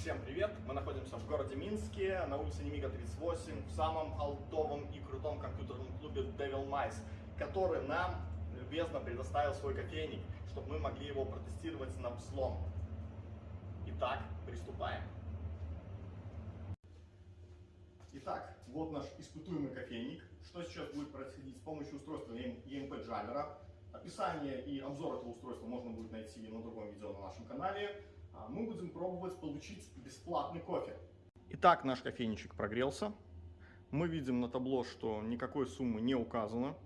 Всем привет! Мы находимся в городе Минске, на улице Немига 38, в самом алтовом и крутом компьютерном клубе Devil Mice, который нам любезно предоставил свой кофейник, чтобы мы могли его протестировать на взлом. Итак, приступаем. Итак, вот наш испытуемый кофейник. Что сейчас будет происходить с помощью устройства EMP Jammer? Описание и обзор этого устройства можно будет найти на другом видео на нашем канале. А мы будем пробовать получить бесплатный кофе. Итак, наш кофейничек прогрелся. Мы видим на табло, что никакой суммы не указано.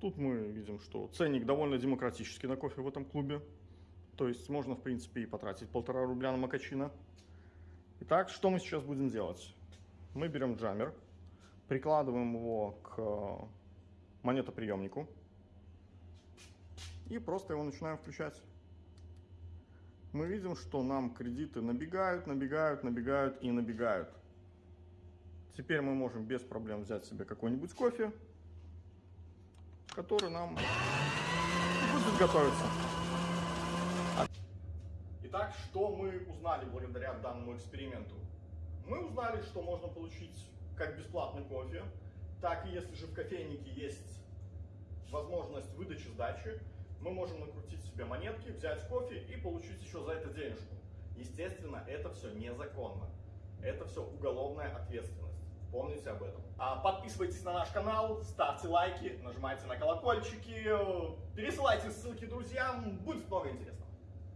Тут мы видим, что ценник довольно демократический на кофе в этом клубе. То есть можно, в принципе, и потратить полтора рубля на макачино. Итак, что мы сейчас будем делать? Мы берем джаммер, прикладываем его к монетоприемнику и просто его начинаем включать мы видим, что нам кредиты набегают, набегают, набегают и набегают. Теперь мы можем без проблем взять себе какой-нибудь кофе, который нам будет готовиться. Итак, что мы узнали благодаря данному эксперименту? Мы узнали, что можно получить как бесплатный кофе, так и если же в кофейнике есть возможность выдачи сдачи, мы можем накрутить себе монетки, взять кофе и получить еще за это денежку. Естественно, это все незаконно. Это все уголовная ответственность. Помните об этом. А подписывайтесь на наш канал, ставьте лайки, нажимайте на колокольчики, пересылайте ссылки друзьям, будет много интересного.